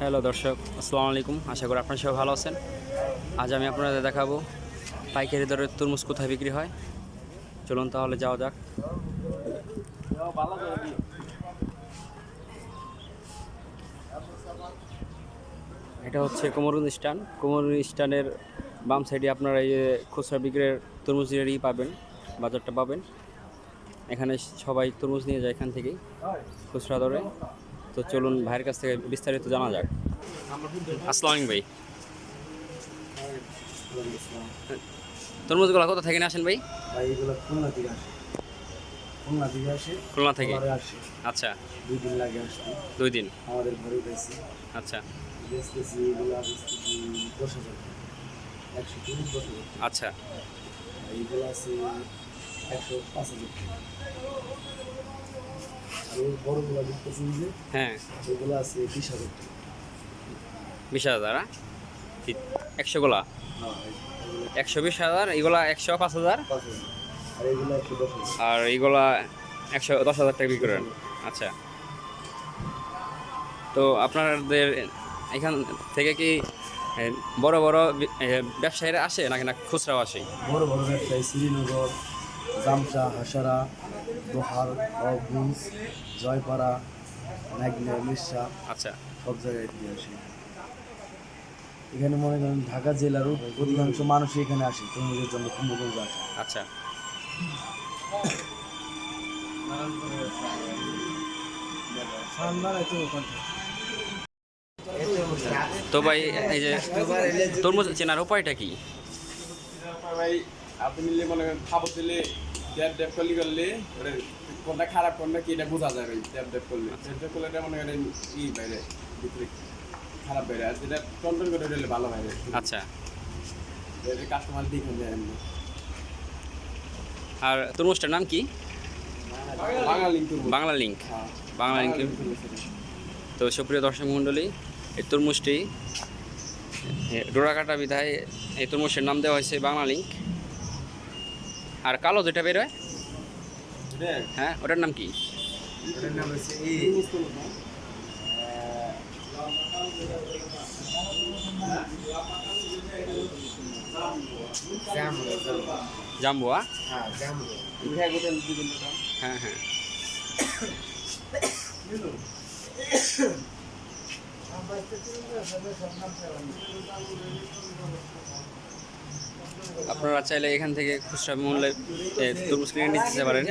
Hello দর্শক, আসসালামু আলাইকুম। আশা করি আপনারা সবাই ভালো আছেন। আজ আমি আপনাদের দেখাবো পাইকারি দরে তরমুজ কোথায় বিক্রি হয়। চলুন তাহলে যাওয়া যাক। এটা হচ্ছে কোমরুন স্টান। কোমরুন স্টানের বাম সাইডে আপনারা এই খুচরা বিক্রির তরমুজেরই পাবেন, বাজারটা পাবেন। এখানে সবাই তরমুজ নিয়ে যায় এখান থেকেই, খুচরা দরে। তো চলুন ভাইয়ের কাছ থেকে বিস্তারিত জানা যাক। আসসালাম ভাই। তরমুজগুলো কোথা থেকে আসেন ভাই? খুলনা থেকে আচ্ছা। দুই দিন লাগে আসতে। দুই দিন? আমাদের ঘরে আচ্ছা। আচ্ছা। এইগুলো আছে একশো পাঁচ হাজার টাকা। আর ওই বড়গুলো দেখতেছি যে হ্যাঁ। আছে বিশ হাজার টাকা। বিশ হাজার হ্যাঁ? একশো গোলা? হ্যাঁ একশো বিশ হাজার এগুলা একশো পাঁচ হাজার? আর এগুলো একশো দশ হাজার। টাকা বিক্রি করেন? আচ্ছা। তো আপনাদের এখান থেকে কি বড় বড় ব্যবসায়ীরা আসে নাকি না খুচরাও আসে? বড় বড় ব্যবসায়ী শ্রীনগর জামসা হাসারা দোহার অগুজ জয়পাড়া নাগনা মির্সা আচ্ছা। সব জায়গায় দিয়ে আসে। এখানে মনে করেন ঢাকা জেলারও অধিকাংশ মানুষই এখানে আসে তরমুজের জন্য কুম্ভগঞ্জ আসে। আচ্ছা। তো ভাই এই যে তরমুজ চেনার উপায়টা কি? ভাই আপনি নিলে মনে করেন খাবার দিলে ড্যাপ ড্যাপ করলে করলে ওটা কোনটা খারাপ কোনটা কি এটা বোঝা যায় ভাই ড্যাপ ড্যাপ করলে। ড্যাপ ড্যাপ করলে এটা মনে করেন ই বাইরে ভিতরে খারাপ বাইরে আর যেটা টনটন করে দিলে ভালো বাইরে। আচ্ছা। এটা কাস্টমার দেখে যায় এমনি। আর তরমুজটার নাম কি? বাংলা লিঙ্ক হ্যাঁ। বাংলা লিঙ্ক তো সুপ্রিয় দর্শক মণ্ডলী এই তরমুজটি ডোরাকাটা বিধায় এই তরমুজের নাম দেওয়া হয়েছে বাংলা লিঙ্ক আর কালো যেটা বেরোয় হ্যাঁ? ওটার নাম কি? জাম্বুয়া। হ্যাঁ হ্যাঁ হ্যাঁ। আপনারা চাইলে এখান থেকে খুচরা মূল্যে তরমুজ কিনে নিতে পারেন।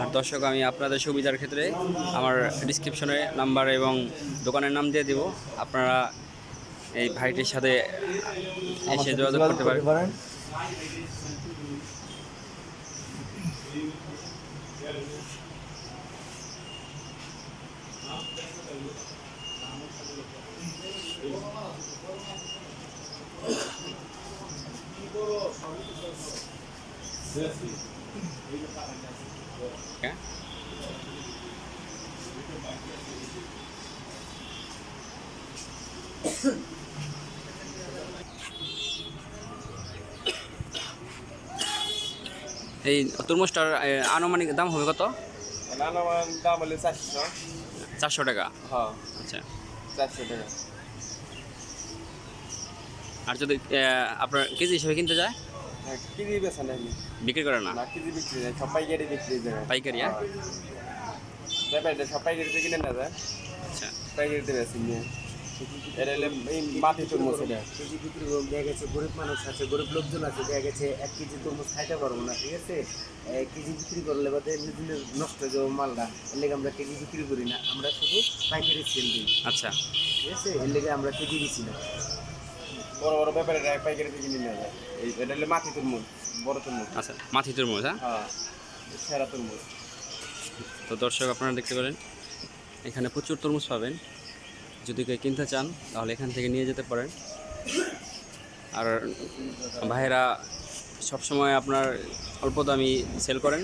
আর দর্শক, আমি আপনাদের সুবিধার ক্ষেত্রে আমার ডিসক্রিপশনে নাম্বার এবং দোকানের নাম দিয়ে দিব। আপনারা এই ভাইটির সাথে এসে যোগাযোগ করতে পারেন। হ্যাঁ এই তরমুজটার আনুমানিক দাম হবে কত? আনুমানিক দাম হলে চারশো। চারশো টাকা? হ্যাঁ। আচ্ছা। চারশো টাকা আর যদি আপনার কেজি হিসেবে কিনতে যায়? হ্যাঁ কেজি নেই। বিক্রি করে না? কেজি বিক্রি যায় সব পাইকারি বিক্রি যায় পাইকারি হ্যাঁ? সব পাইকারিতে কিনে না যায় আচ্ছা। পাইকারিতে বেশি নিয়ে এটা হলে এই মাটি তরমুজ এটা। কেজি বিক্রি গেছে গরিব মানুষ আছে গরিব লোকজন আছে গেছে এক কেজি তরমুজ খাইতে পারব না ঠিক আছে? কেজি বিক্রি করলে বাদে এমনি নষ্ট হয়ে যাব মালটা। এর লেগে আমরা কেজি বিক্রি করি না আমরা শুধু পাইকারি সেল দিই। আচ্ছা। ঠিক আছে? এর লেগে আমরা কেজি দিচ্ছি না। বড় বড় ব্যাপারে যায় এটা হলে মাটি তরমুজ বড় তরমুজ। আচ্ছা মাথি তরমুজ হ্যাঁ? হ্যাঁ। সেরা তরমুজ। তো দর্শক আপনারা দেখতে পারেন এখানে প্রচুর তরমুজ পাবেন। যদি কেউ কিনতে চান, তাহলে এখান থেকে নিয়ে যেতে পারেন। আর ভাইয়েরা সবসময় আপনার অল্প দামি সেল করেন।